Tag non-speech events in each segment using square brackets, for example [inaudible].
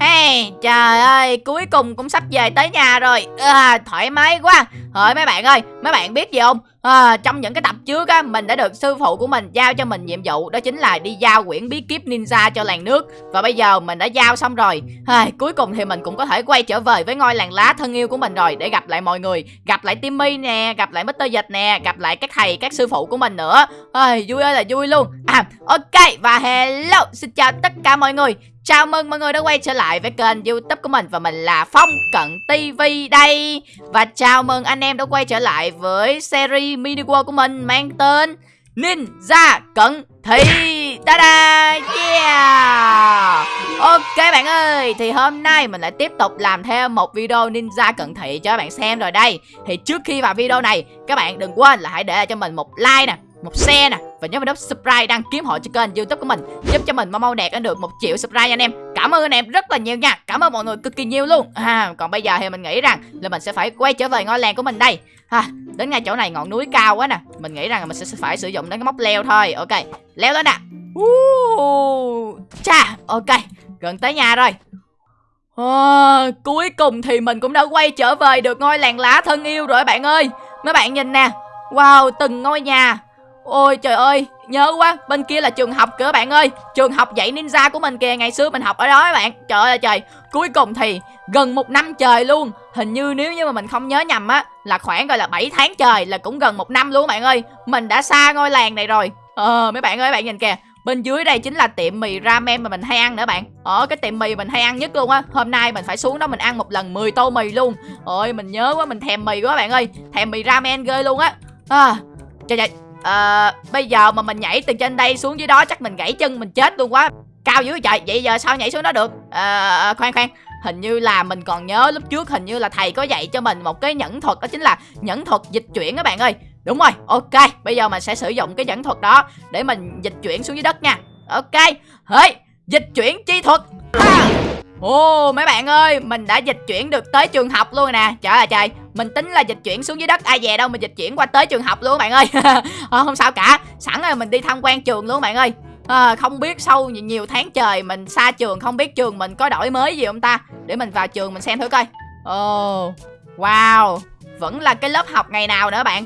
Hey, trời ơi, cuối cùng cũng sắp về tới nhà rồi. À, Thoải mái quá. Thôi mấy bạn ơi, mấy bạn biết gì không? À, Trong những cái tập trước á, mình đã được sư phụ của mình giao cho mình nhiệm vụ Đó chính là đi giao quyển bí kíp ninja cho làng nước. Và bây giờ mình đã giao xong rồi. À, Cuối cùng thì mình cũng có thể quay trở về với ngôi làng lá thân yêu của mình rồi Để gặp lại mọi người Gặp lại Timmy nè, gặp lại Mr. Dịch nè Gặp lại các thầy, các sư phụ của mình nữa. À, Vui ơi là vui luôn. À, ok, và hello, xin chào tất cả mọi người. Chào mừng mọi người đã quay trở lại với kênh youtube của mình Và mình là Phong Cận TV đây. Và chào mừng anh em đã quay trở lại với series mini world của mình Mang tên Ninja Cận Thị Ta-da! Yeah! Ok bạn ơi Thì hôm nay mình lại tiếp tục làm thêm một video Ninja Cận Thị cho các bạn xem rồi đây. Thì trước khi vào video này Các bạn đừng quên là hãy để cho mình một like nè một xe nè. Và nhớ vào nút subscribe đăng kiếm hội cho kênh youtube của mình giúp cho mình mau mau đạt được một triệu subscribe anh em. Cảm ơn anh em rất là nhiều nha. Cảm ơn mọi người cực kỳ nhiều luôn. À, còn bây giờ thì mình nghĩ rằng là mình sẽ phải quay trở về ngôi làng của mình đây. À, đến ngay chỗ này ngọn núi cao quá nè. Mình nghĩ rằng là mình sẽ phải sử dụng đến cái móc leo thôi. Ok leo lên nè. Uh, cha ok gần tới nhà rồi. À, cuối cùng thì mình cũng đã quay trở về được ngôi làng lá thân yêu rồi bạn ơi. Mấy bạn nhìn nè. Wow từng ngôi nhà. Ôi trời ơi Nhớ quá Bên kia là trường học kìa bạn ơi. Trường học dạy ninja của mình kìa Ngày xưa mình học ở đó các bạn. Trời ơi trời. Cuối cùng thì gần một năm trời luôn. Hình như nếu như mà mình không nhớ nhầm á Là khoảng gọi là 7 tháng trời Là cũng gần một năm luôn bạn ơi. Mình đã xa ngôi làng này rồi. Ờ mấy bạn ơi bạn nhìn kìa. Bên dưới đây chính là tiệm mì ramen mà mình hay ăn nữa bạn. Ở cái tiệm mì mình hay ăn nhất luôn á. Hôm nay mình phải xuống đó mình ăn một lần 10 tô mì luôn. Ôi mình nhớ quá mình thèm mì quá bạn ơi. Thèm mì ramen ghê luôn á. À, Trời trời à, bây giờ mà mình nhảy từ trên đây xuống dưới đó chắc mình gãy chân mình chết luôn quá. Cao dữ trời vậy giờ sao nhảy xuống đó được? À, khoan khoan. Hình như là mình còn nhớ lúc trước hình như là thầy có dạy cho mình một cái nhẫn thuật đó chính là nhẫn thuật dịch chuyển các bạn ơi. Đúng rồi ok. Bây giờ mình sẽ sử dụng cái nhẫn thuật đó để mình dịch chuyển xuống dưới đất nha. Ok hey, dịch chuyển chi thuật. À. Ồ mấy bạn ơi Mình đã dịch chuyển được tới trường học luôn nè. Trời ơi trời Mình tính là dịch chuyển xuống dưới đất. Ai về đâu mình dịch chuyển qua tới trường học luôn bạn ơi. À, [laughs] Không sao cả. Sẵn rồi mình đi tham quan trường luôn bạn ơi. À, Không biết sau nhiều tháng trời Mình xa trường không biết trường mình có đổi mới gì không ta? Để mình vào trường mình xem thử coi. Ồ Wow Vẫn là cái lớp học ngày nào nữa bạn?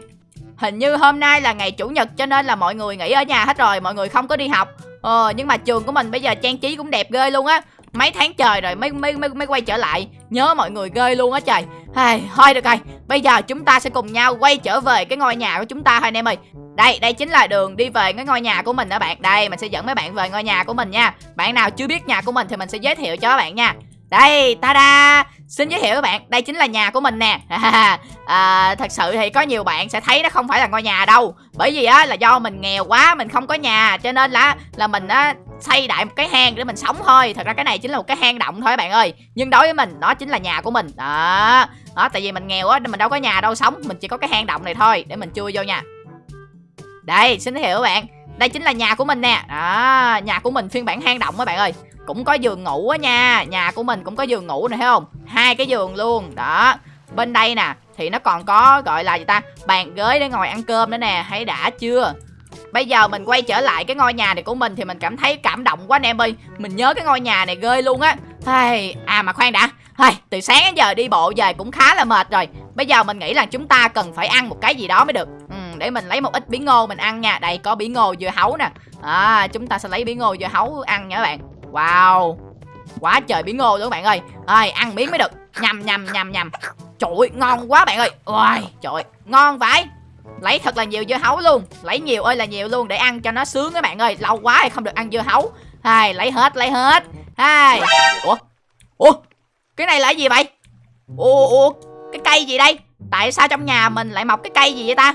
Hình như hôm nay là ngày chủ nhật cho nên là mọi người nghỉ ở nhà hết rồi Mọi người không có đi học. Ờ nhưng mà trường của mình bây giờ trang trí cũng đẹp ghê luôn á mấy tháng trời rồi mới mới mới, mới quay trở lại. Nhớ mọi người ghê luôn á trời. Hey, thôi được rồi. Bây giờ chúng ta sẽ cùng nhau quay trở về cái ngôi nhà của chúng ta thôi anh em ơi. Đây đây chính là đường đi về cái ngôi nhà của mình đó bạn. Đây mình sẽ dẫn mấy bạn về ngôi nhà của mình nha. Bạn nào chưa biết nhà của mình thì mình sẽ giới thiệu cho các bạn nha. Đây ta da xin giới thiệu các bạn đây chính là nhà của mình nè. [laughs] À, thật sự thì có nhiều bạn sẽ thấy nó không phải là ngôi nhà đâu. Bởi vì á là do mình nghèo quá mình không có nhà cho nên là là mình á xây đại một cái hang để mình sống thôi. Thật ra cái này chính là một cái hang động thôi bạn ơi. Nhưng đối với mình nó chính là nhà của mình. Đó. Đó tại vì mình nghèo á mình đâu có nhà đâu sống. Mình chỉ có cái hang động này thôi để mình chui vô nha. Đây xin giới thiệu các bạn. Đây chính là nhà của mình nè. Đó nhà của mình phiên bản hang động các bạn ơi cũng có giường ngủ á nha. Nhà của mình cũng có giường ngủ này thấy không? Hai cái giường luôn. Đó. Bên đây nè thì nó còn có gọi là gì ta? Bàn ghế để ngồi ăn cơm nữa nè. Thấy đã chưa? Bây giờ mình quay trở lại cái ngôi nhà này của mình Thì mình cảm thấy cảm động quá anh em ơi. Mình nhớ cái ngôi nhà này ghê luôn á. À mà khoan đã. Hey, từ sáng đến giờ đi bộ về cũng khá là mệt rồi. Bây giờ mình nghĩ là chúng ta cần phải ăn một cái gì đó mới được. Ừ, Để mình lấy một ít bí ngô mình ăn nha. Đây có bí ngô dưa hấu nè. À, Chúng ta sẽ lấy bí ngô dưa hấu ăn nha các bạn. Wow. Quá trời bí ngô luôn các bạn ơi. Ơi ăn miếng mới được. Nhầm nhầm nhầm nhầm. Trời ơi ngon quá bạn ơi. Ôi trời ngon vãi. Lấy thật là nhiều dưa hấu luôn. Lấy nhiều ơi là nhiều luôn để ăn cho nó sướng các bạn ơi. Lâu quá thì không được ăn dưa hấu. Hai, lấy hết, lấy hết. Hai. Ủa? Ủa? Cái này là gì vậy? Ủa, ủa Cái cây gì đây? Tại sao trong nhà mình lại mọc cái cây gì vậy ta?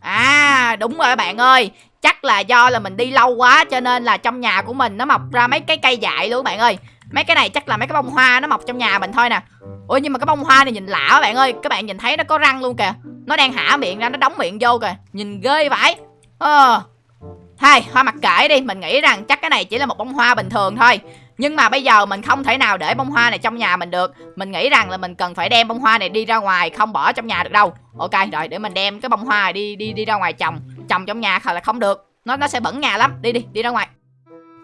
À đúng rồi bạn ơi. Chắc là do là mình đi lâu quá, Cho nên là trong nhà của mình nó mọc ra mấy cái cây dại luôn, bạn ơi. Mấy cái này chắc là mấy cái bông hoa nó mọc trong nhà mình thôi nè. Ủa, nhưng mà cái bông hoa này nhìn lạ các bạn ơi. Các bạn nhìn thấy nó có răng luôn kìa. Nó đang hả miệng ra, nó đóng miệng vô kìa. Nhìn ghê vãi ờ. hay hoa mặc kệ đi. Mình nghĩ rằng chắc cái này chỉ là một bông hoa bình thường thôi. Nhưng mà bây giờ mình không thể nào để bông hoa này trong nhà mình được. Mình nghĩ rằng là mình cần phải đem bông hoa này đi ra ngoài, Không bỏ trong nhà được đâu. Ok, rồi, để mình đem cái bông hoa này đi đi đi ra ngoài trồng. Trồng trong nhà là không được. Nó nó sẽ bẩn nhà lắm. Đi đi đi ra ngoài.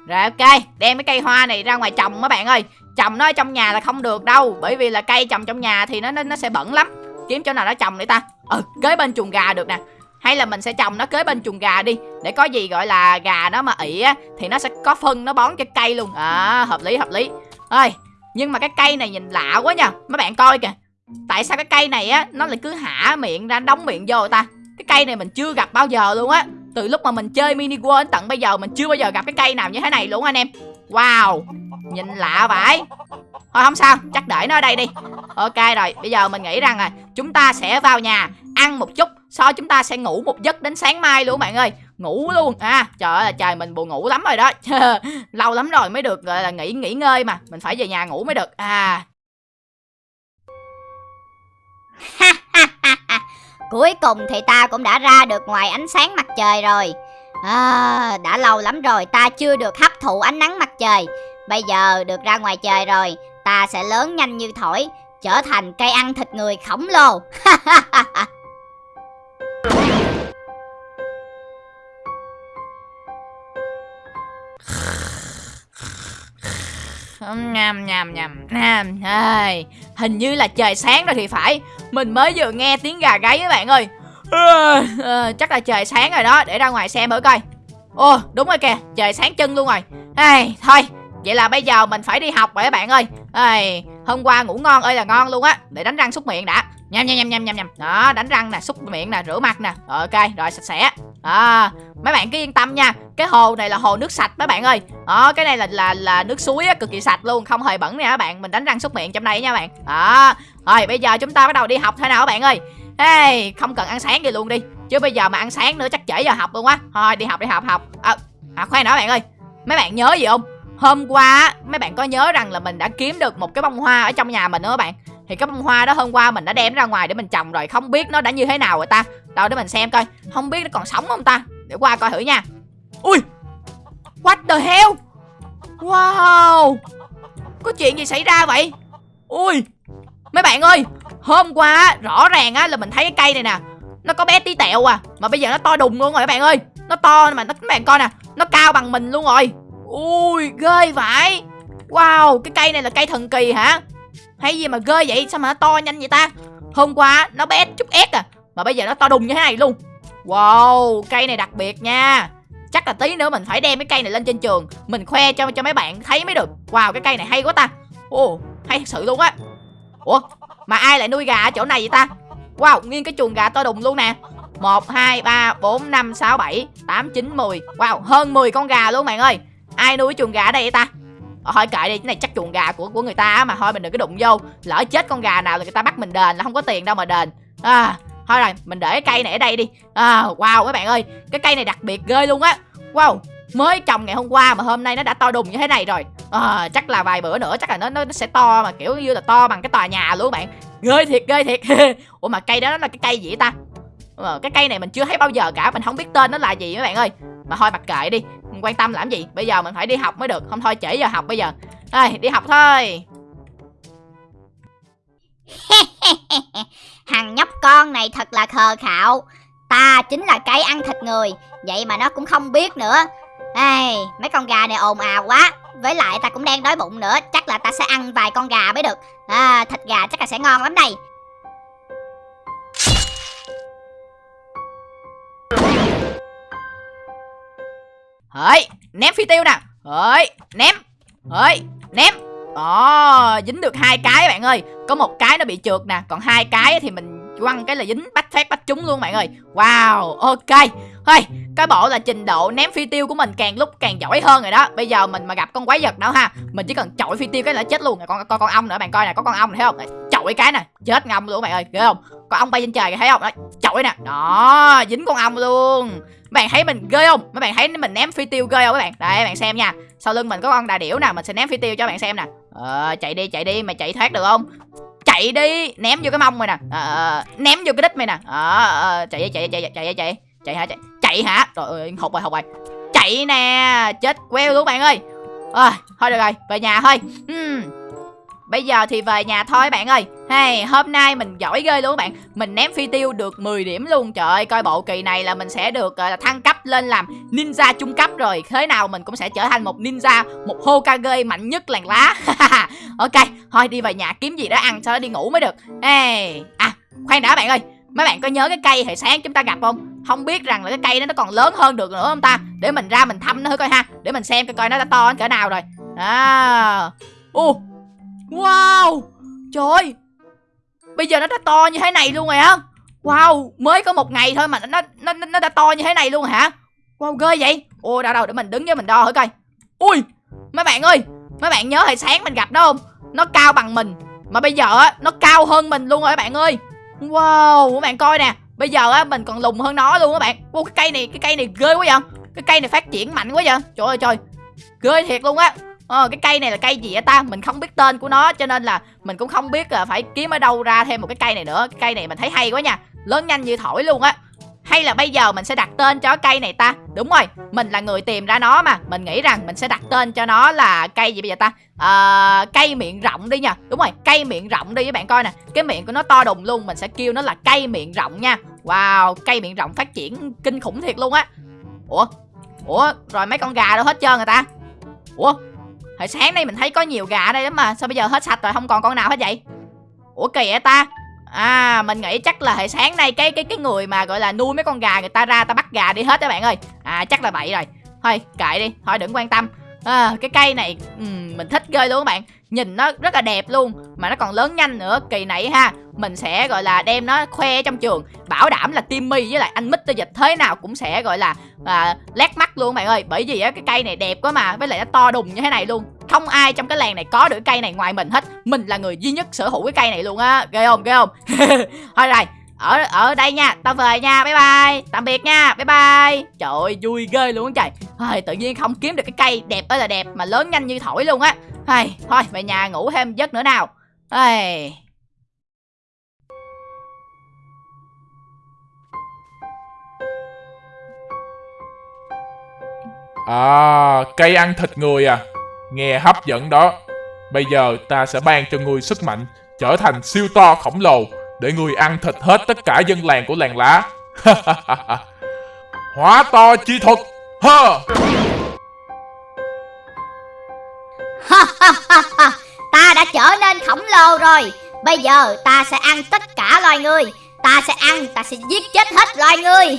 Rồi ok, đem cái cây hoa này ra ngoài trồng mấy bạn ơi. Trồng nó ở trong nhà là không được đâu. Bởi vì là cây trồng trong nhà thì nó nó, nó sẽ bẩn lắm. Kiếm chỗ nào nó trồng để ta. Ừ kế bên chuồng gà được nè. Hay là mình sẽ trồng nó kế bên chuồng gà đi. Để có gì gọi là gà nó mà ị á thì nó sẽ có phân nó bón cho cây luôn. À hợp lý hợp lý. Ơi nhưng mà cái cây này nhìn lạ quá nha. Mấy bạn coi kìa. Tại sao cái cây này á nó lại cứ hả miệng ra đóng miệng vô ta? Cây này mình chưa gặp bao giờ luôn á. Từ lúc mà mình chơi mini world đến tận bây giờ, mình chưa bao giờ gặp cái cây nào như thế này luôn anh em. Wow, nhìn lạ vậy. Thôi, không sao, chắc để nó ở đây đi. Ok rồi, bây giờ mình nghĩ rằng là chúng ta sẽ vào nhà ăn một chút, sau chúng ta sẽ ngủ một giấc đến sáng mai luôn bạn ơi. Ngủ luôn. À trời ơi trời, mình buồn ngủ lắm rồi đó. [laughs] Lâu lắm rồi mới được, gọi là, nghỉ nghỉ ngơi mà. Mình phải về nhà ngủ mới được. À. Cuối cùng thì ta cũng đã ra được ngoài ánh sáng mặt trời rồi. À, Đã lâu lắm rồi ta chưa được hấp thụ ánh nắng mặt trời. Bây giờ được ra ngoài trời rồi Ta sẽ lớn nhanh như thổi Trở thành cây ăn thịt người khổng lồ. Nhằm nhằm nhằm nhằm hình như là trời sáng rồi thì phải mình mới vừa nghe tiếng gà gáy các bạn ơi. À, à, chắc là trời sáng rồi đó để ra ngoài xem thử coi. Ồ đúng rồi kìa trời sáng chân luôn rồi. À, thôi vậy là bây giờ mình phải đi học rồi các bạn ơi. À, hôm qua ngủ ngon ơi là ngon luôn á để đánh răng xúc miệng đã. Nhâm nhâm nhâm nhâm nhâm nhâm. Đó đánh răng nè xúc miệng nè rửa mặt nè. Ờ, ok rồi sạch sẽ à mấy bạn cứ yên tâm nha. Cái hồ này là hồ nước sạch mấy bạn ơi. Đó cái này là là là nước suối á cực kỳ sạch luôn không hề bẩn nè các bạn. Mình đánh răng súc miệng trong đây nha bạn. Đó. Rồi bây giờ chúng ta bắt đầu đi học thôi nào các bạn ơi. Hey, không cần ăn sáng gì luôn đi. Chứ bây giờ mà ăn sáng nữa chắc trễ giờ học luôn á. Thôi đi học đi học học. À, à khoan nữa bạn ơi. Mấy bạn nhớ gì không? Hôm qua mấy bạn có nhớ rằng là mình đã kiếm được một cái bông hoa ở trong nhà mình nữa các bạn? Thì cái bông hoa đó hôm qua mình đã đem ra ngoài để mình trồng rồi, không biết nó đã như thế nào rồi ta. Đâu, để mình xem coi, không biết nó còn sống không ta? Để qua coi thử nha. Ui, what the hell? Wow, có chuyện gì xảy ra vậy? Ui, mấy bạn ơi, hôm qua rõ ràng á là mình thấy cái cây này nè, nó có bé tí tẹo à mà bây giờ nó to đùng luôn rồi các bạn ơi. Nó to mà nó, các bạn coi nè, nó cao bằng mình luôn rồi. Ui, ghê vậy. Wow, cái cây này là cây thần kỳ hả? Hay gì mà ghê vậy? Sao mà nó to nhanh vậy ta? Hôm qua nó bé chút ép à mà bây giờ nó to đùng như thế này luôn. Wow cây này đặc biệt nha. Chắc là tí nữa mình phải đem cái cây này lên trên trường. Mình khoe cho cho mấy bạn thấy mới được. Wow cái cây này hay quá ta. Ồ oh, hay thật sự luôn á. Ủa mà ai lại nuôi gà ở chỗ này vậy ta? Wow nguyên cái chuồng gà to đùng luôn nè. 1, 2, 3, 4, 5, 6, 7, 8, 9, 10 Wow, hơn 10 con gà luôn bạn ơi. Ai nuôi chuồng gà ở đây vậy ta? Ờ, thôi kệ đi cái này chắc chuồng gà của của người ta mà thôi mình đừng có đụng vô. Lỡ chết con gà nào thì người ta bắt mình đền là không có tiền đâu mà đền. À thôi rồi mình để cái cây này ở đây đi. À wow các bạn ơi cái cây này đặc biệt ghê luôn á. Wow mới trồng ngày hôm qua mà hôm nay nó đã to đùng như thế này rồi. À, chắc là vài bữa nữa chắc là nó nó sẽ to mà kiểu như là to bằng cái tòa nhà luôn bạn. Ghê thiệt ghê thiệt. [laughs] Ủa mà cây đó nó là cái cây gì ta? Ờ, cái cây này mình chưa thấy bao giờ cả mình không biết tên nó là gì các bạn ơi. Mà thôi mặc kệ đi mình quan tâm làm gì? Bây giờ mình phải đi học mới được. Không thôi trễ giờ học bây giờ. Thôi đi học thôi. [laughs] Thằng nhóc con này thật là khờ khạo. Ta chính là cái ăn thịt người. Vậy mà nó cũng không biết nữa. Ê, mấy con gà này ồn ào quá. Với lại ta cũng đang đói bụng nữa. Chắc là ta sẽ ăn vài con gà mới được. À, Thịt gà chắc là sẽ ngon lắm đây. Hỡi, ném phi tiêu nè. Hỡi, ném. Hỡi, ném. Ồ, dính được hai cái bạn ơi. Có một cái nó bị trượt nè Còn hai cái thì mình quăng cái là dính bách phát bách trúng luôn bạn ơi. Wow, ok. Thôi, cái bộ là trình độ ném phi tiêu của mình càng lúc càng giỏi hơn rồi đó. Bây giờ mình mà gặp con quái vật nữa ha Mình chỉ cần chọi phi tiêu cái là chết luôn. Con con, con ong nữa bạn coi nè, có con ong này thấy không? Chọi cái nè, chết ngâm luôn bạn ơi, ghê không? Có ong bay trên trời thấy không? Đó, chổi nè, đó, dính con ong luôn. Mấy bạn thấy mình ghê không? Mấy bạn thấy mình ném phi tiêu ghê không mấy bạn? Đây bạn xem nha. Sau lưng mình có con đà điểu nè mình sẽ ném phi tiêu cho bạn xem nè. Ờ chạy đi chạy đi mày chạy thoát được không? Chạy đi ném vô cái mông mày nè. Ờ, ờ ném vô cái đít mày nè. Ờ, ờ, ờ chạy chạy chạy chạy chạy chạy chạy hả chạy chạy hả? Trời ơi hụt rồi hụt rồi. Chạy nè chết queo luôn bạn ơi. À, thôi được rồi về nhà thôi. Uhm. Bây giờ thì về nhà thôi bạn ơi. Hey, hôm nay mình giỏi ghê luôn các bạn. Mình ném phi tiêu được 10 điểm luôn. Trời ơi, coi bộ kỳ này là mình sẽ được uh, thăng cấp lên làm ninja trung cấp rồi. Thế nào mình cũng sẽ trở thành một ninja Một Hokage mạnh nhất làng lá. [laughs] Ok thôi đi về nhà kiếm gì đó ăn sau đó đi ngủ mới được. Hey à khoan đã bạn ơi. Mấy bạn có nhớ cái cây hồi sáng chúng ta gặp không? Không biết rằng là cái cây đó nó còn lớn hơn được nữa không ta? Để mình ra mình thăm nó thử coi ha. Để mình xem coi coi nó đã to đến cỡ nào rồi. À ô wow! Trời ơi! Bây giờ nó đã to như thế này luôn rồi hả? Wow! Mới có một ngày thôi mà nó nó nó, đã to như thế này luôn hả? Wow ghê vậy! Ô đâu đâu để mình đứng với mình đo thử coi. Ui! Mấy bạn ơi! Mấy bạn nhớ hồi sáng mình gặp nó không? Nó cao bằng mình mà bây giờ á nó cao hơn mình luôn rồi các bạn ơi. Wow! Các bạn coi nè bây giờ á mình còn lùn hơn nó luôn các bạn. Ô cái cây này cái cây này ghê quá vậy. Cái cây này phát triển mạnh quá vậy. Trời ơi trời! Ghê thiệt luôn á ờ cái cây này là cây gì vậy ta? Mình không biết tên của nó cho nên là mình cũng không biết là phải kiếm ở đâu ra thêm một cái cây này nữa. Cái cây này mình thấy hay quá nha. Lớn nhanh như thổi luôn á. Hay là bây giờ mình sẽ đặt tên cho cây này ta? Đúng rồi, mình là người tìm ra nó mà. Mình nghĩ rằng mình sẽ đặt tên cho nó là cây gì bây giờ ta? À, Cây miệng rộng đi nha. Đúng rồi, cây miệng rộng đi với bạn coi nè. Cái miệng của nó to đùng luôn Mình sẽ kêu nó là cây miệng rộng nha. Wow, cây miệng rộng phát triển kinh khủng thiệt luôn á. Ủa, Ủa, rồi mấy con gà đâu hết trơn người ta? Ủa, hồi sáng nay mình thấy có nhiều gà ở đây lắm mà, Sao bây giờ hết sạch rồi, không còn con nào hết vậy? Ủa kỳ vậy ta? À mình nghĩ chắc là hồi sáng nay cái cái cái người mà gọi là nuôi mấy con gà người ta ra ta bắt gà đi hết các bạn ơi. À chắc là vậy rồi. Thôi, kệ đi, thôi đừng quan tâm à, Cái cây này um, mình thích ghê luôn các bạn. Nhìn nó rất là đẹp luôn Mà nó còn lớn nhanh nữa. Kỳ này ha Mình sẽ gọi là đem nó khoe trong trường. Bảo đảm là Timmy với lại anh Mr. Dịch thế nào cũng sẽ gọi là à, lét mắt luôn các bạn ơi. Bởi vì á, cái cây này đẹp quá mà Với lại nó to đùng như thế này luôn. Không ai trong cái làng này có được cây này ngoài mình hết. Mình là người duy nhất sở hữu cái cây này luôn á. Ghê không ghê không? [laughs] Thôi rồi ở ở đây nha tao về nha. Bye bye. Tạm biệt nha. Bye bye. Trời ơi vui ghê luôn trời thôi tự nhiên không kiếm được cái cây đẹp ơi là đẹp mà lớn nhanh như thổi luôn á. Thôi thôi về nhà ngủ thêm giấc nữa nào. Ai... À, cây ăn thịt người à. Nghe hấp dẫn đó. Bây giờ ta sẽ ban cho ngươi sức mạnh Trở thành siêu to khổng lồ Để ngươi ăn thịt hết tất cả dân làng của làng lá. [laughs] Hóa to chi thuật. Ha! ta đã trở nên khổng lồ rồi. Bây giờ ta sẽ ăn tất cả loài người. Ta sẽ ăn, ta sẽ giết chết hết loài người.